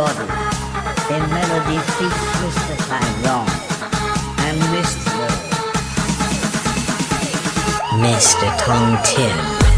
body, melody feet mystified and mystical. Mr. Tong Tin.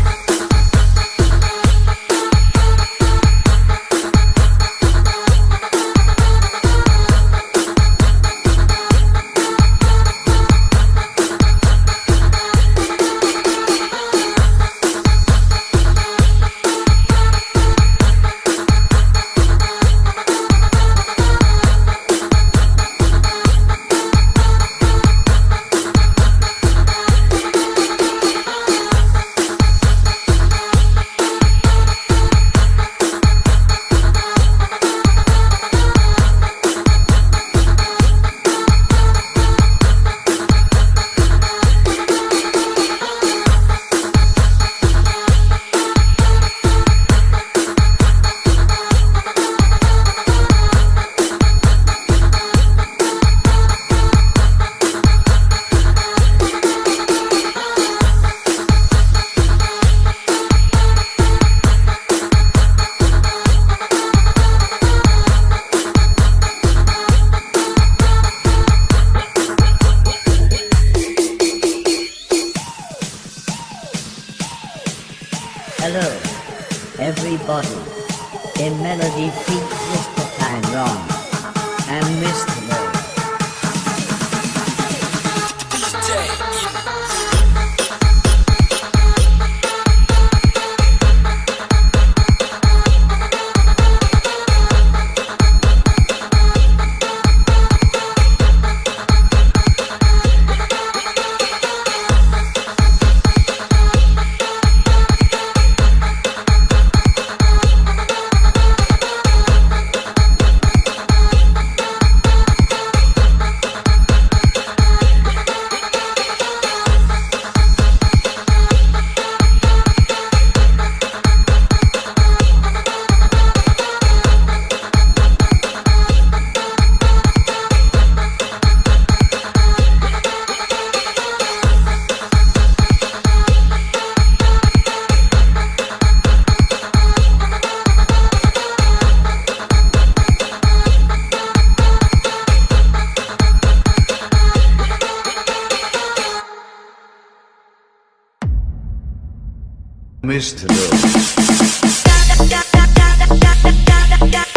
Girl.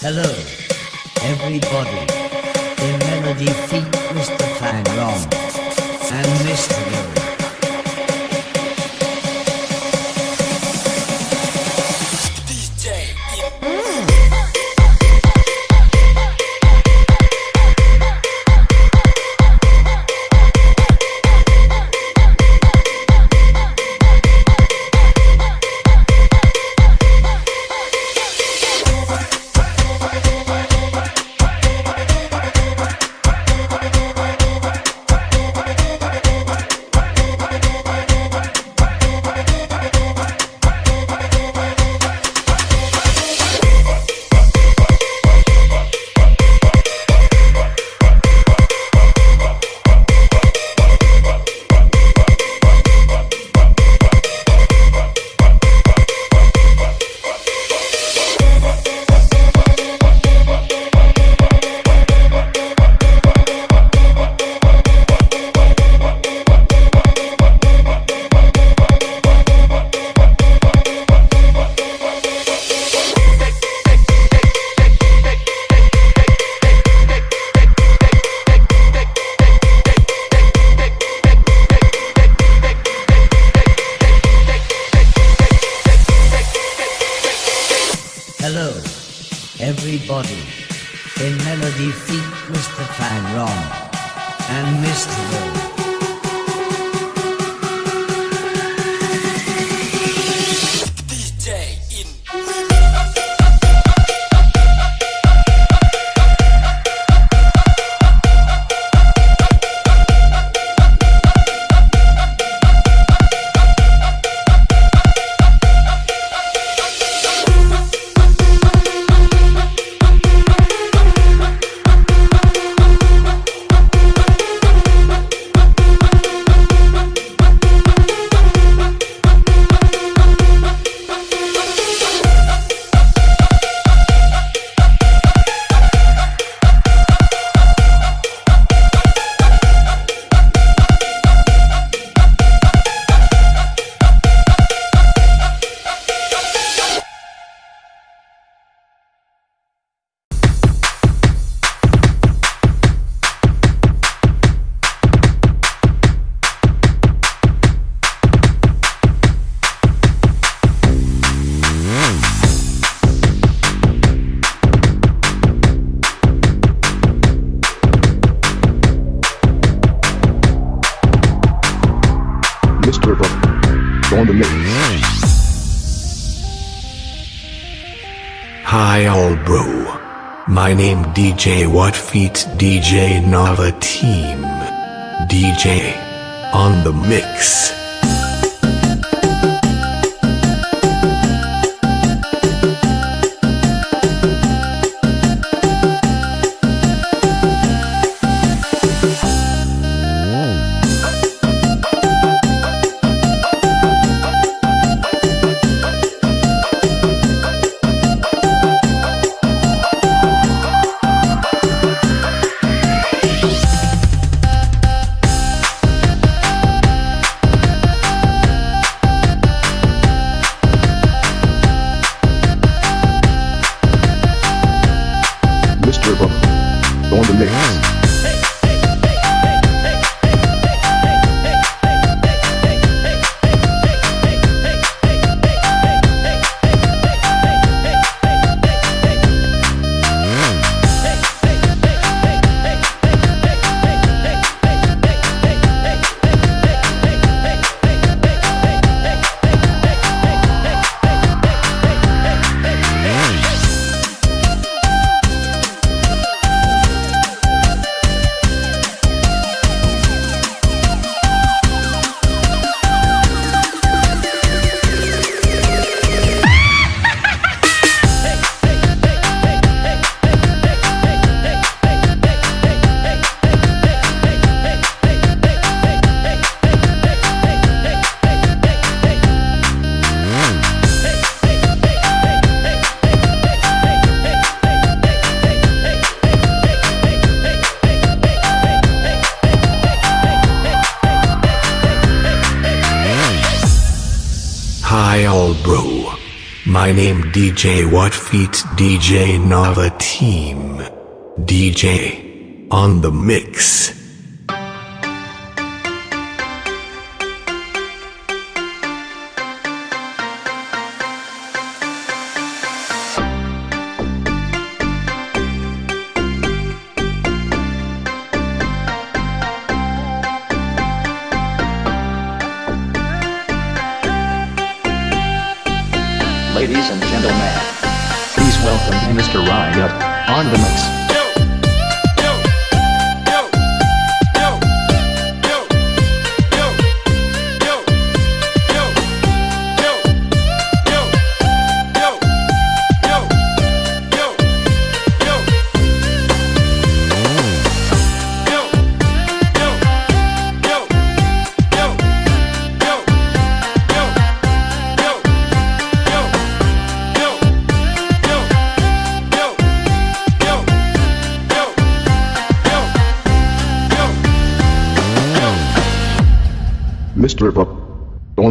Hello, everybody. In melody feat Mr. Fan Wrong and Mr. Low. Mr. Buck. On the mix. Hi all bro. My name DJ What Feet DJ Nava Team. DJ. On the mix. Hi all bro. My name DJ What Feet DJ Nava Team. DJ on the mix.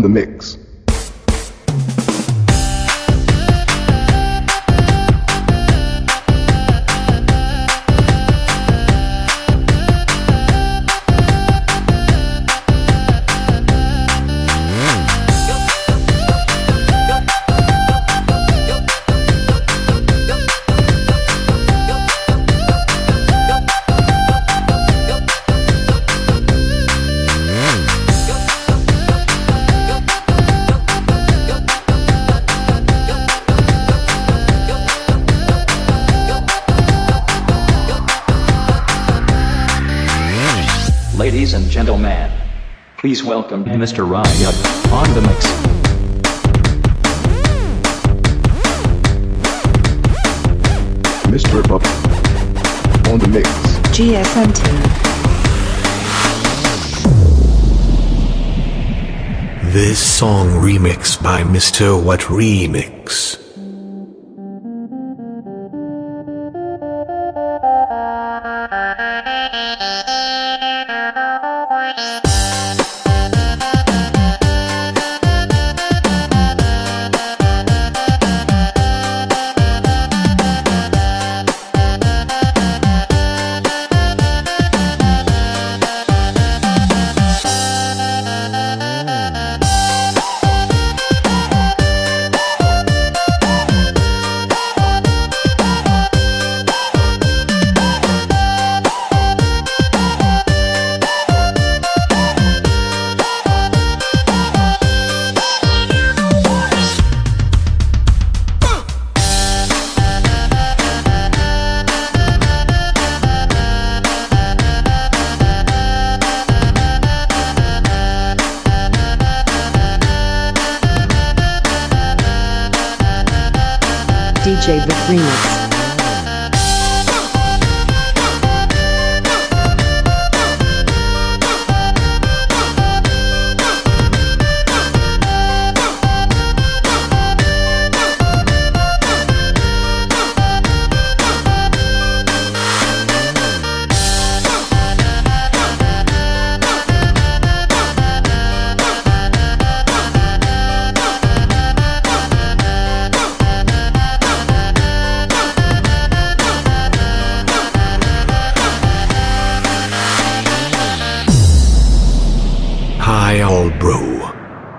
The mix. Ladies and gentlemen, please welcome Mr. Riot on the mix. Mr. Buck on the mix. GSM team. This song remix by Mr. What Remix.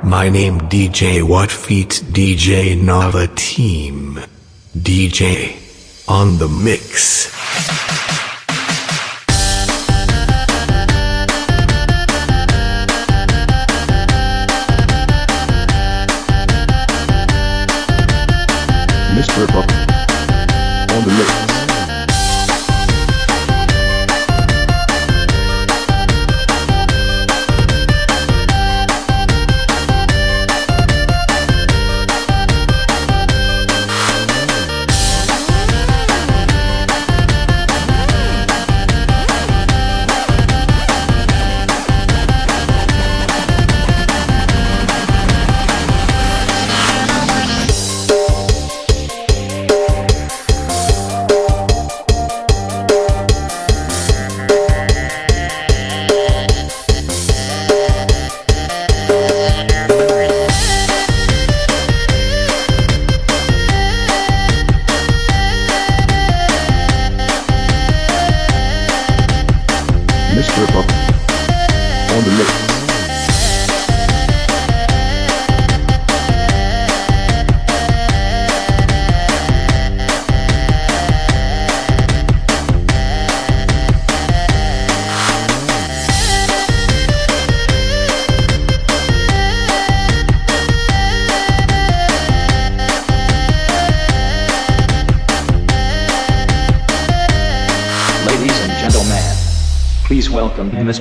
My name DJ What Feet DJ Nava Team. DJ on the mix.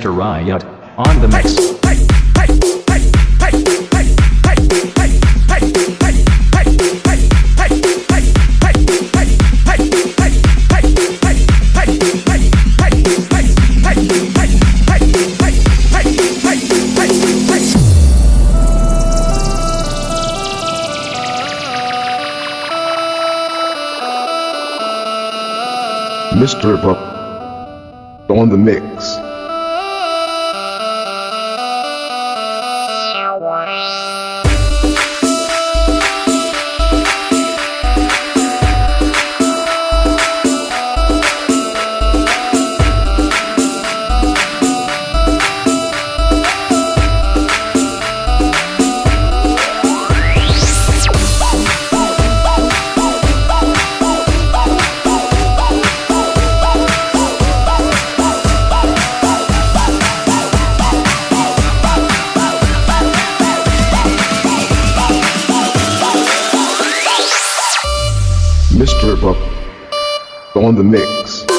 Mr. Riot, on the mix. Mr. On the mix. Mr. On the mix.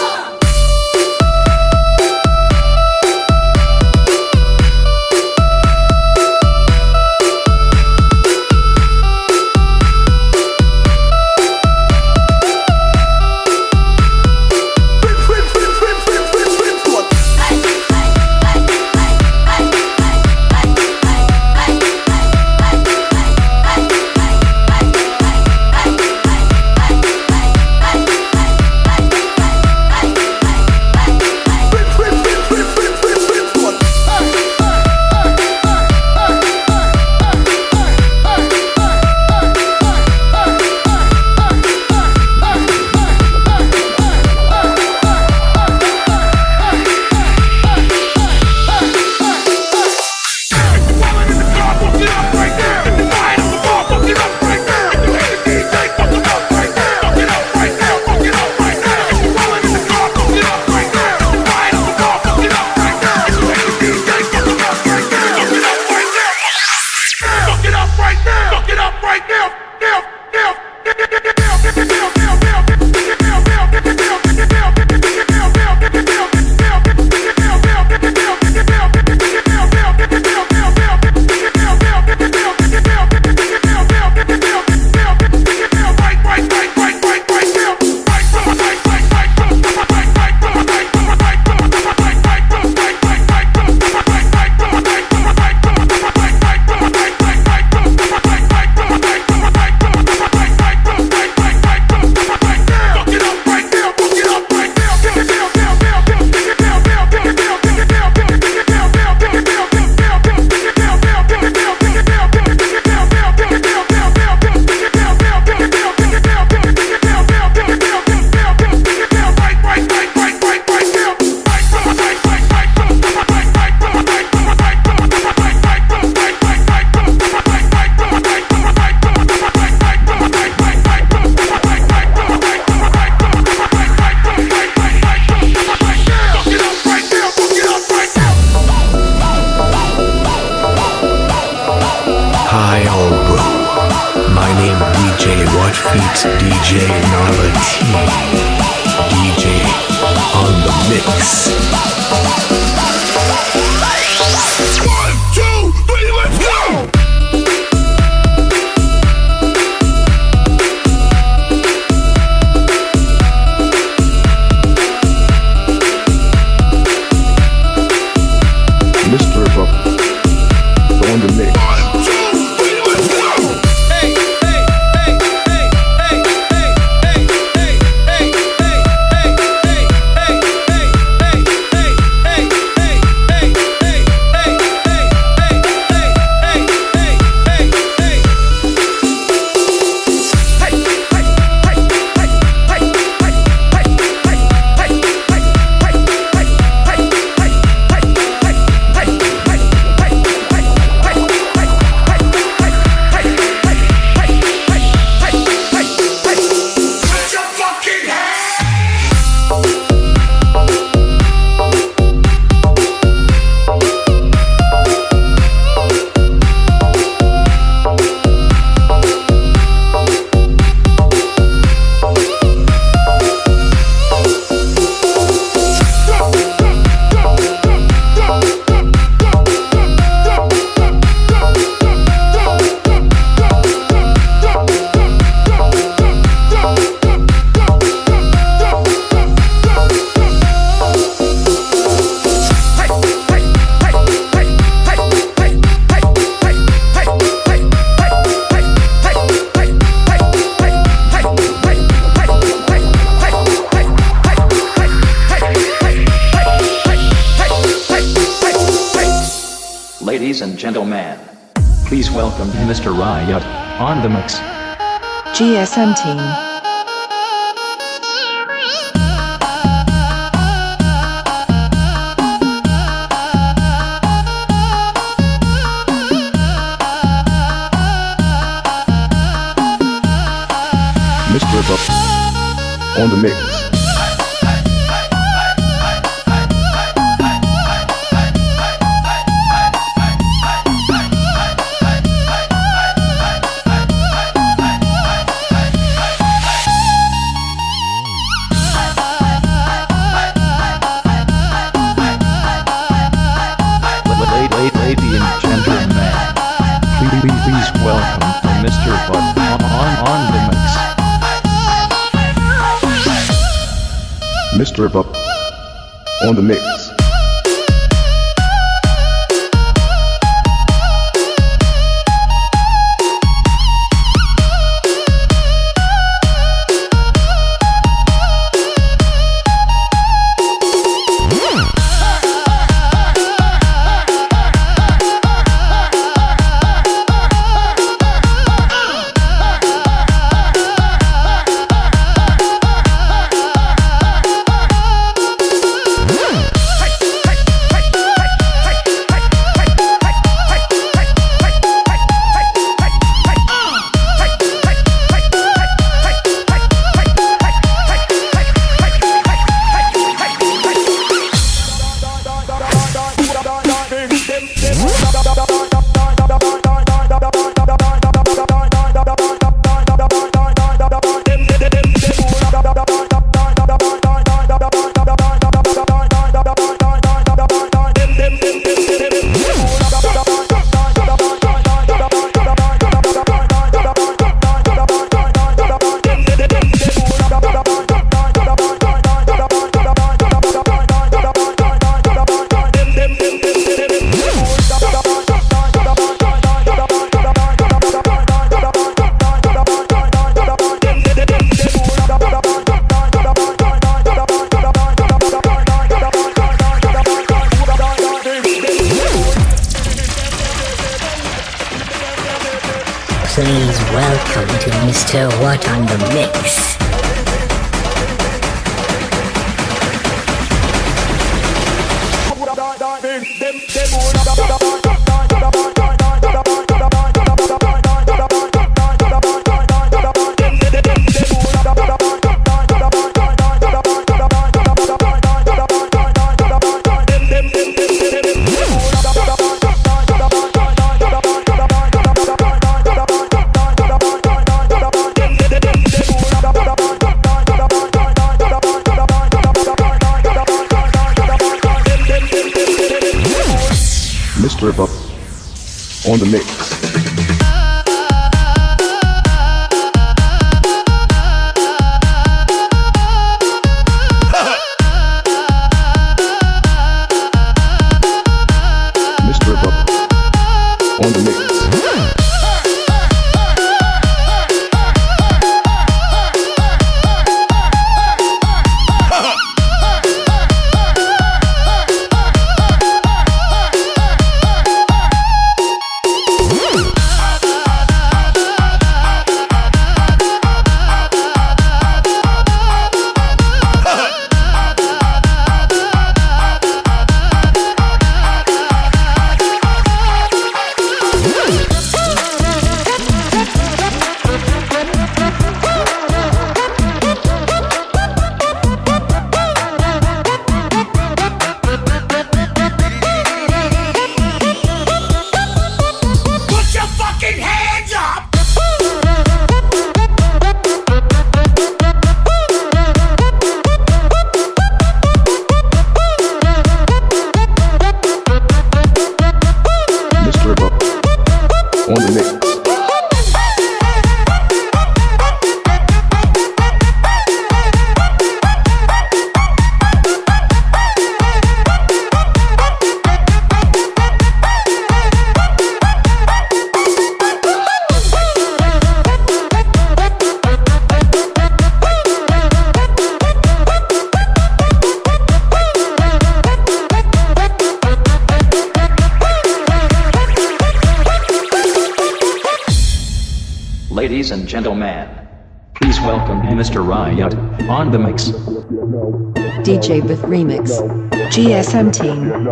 GSM team. on the mix. please welcome to Mr. What on the Mix. On the mix. DJ with Remix. GSM Team.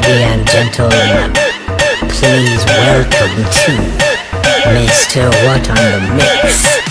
Lady and gentlemen, please welcome to Mr. What on the Mix.